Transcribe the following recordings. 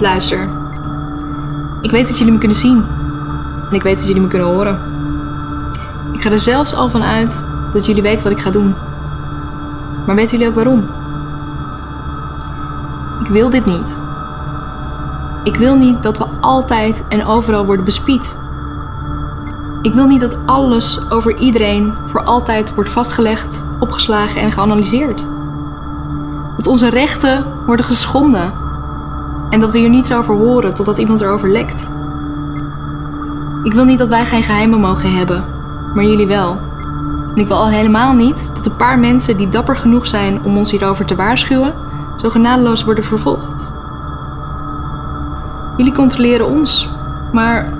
Luister. Ik weet dat jullie me kunnen zien. En ik weet dat jullie me kunnen horen. Ik ga er zelfs al van uit dat jullie weten wat ik ga doen. Maar weten jullie ook waarom? Ik wil dit niet. Ik wil niet dat we altijd en overal worden bespied. Ik wil niet dat alles over iedereen voor altijd wordt vastgelegd, opgeslagen en geanalyseerd. Dat onze rechten worden geschonden en dat we hier niets over horen totdat iemand erover lekt. Ik wil niet dat wij geen geheimen mogen hebben, maar jullie wel. En ik wil al helemaal niet dat een paar mensen die dapper genoeg zijn om ons hierover te waarschuwen, zo genadeloos worden vervolgd. Jullie controleren ons, maar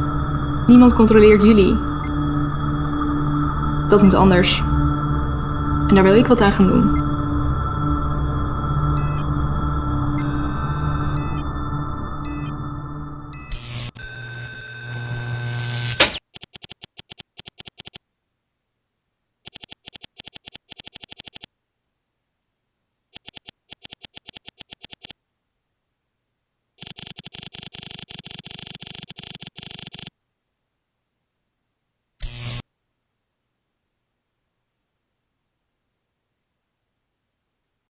niemand controleert jullie. Dat moet anders. En daar wil ik wat aan gaan doen.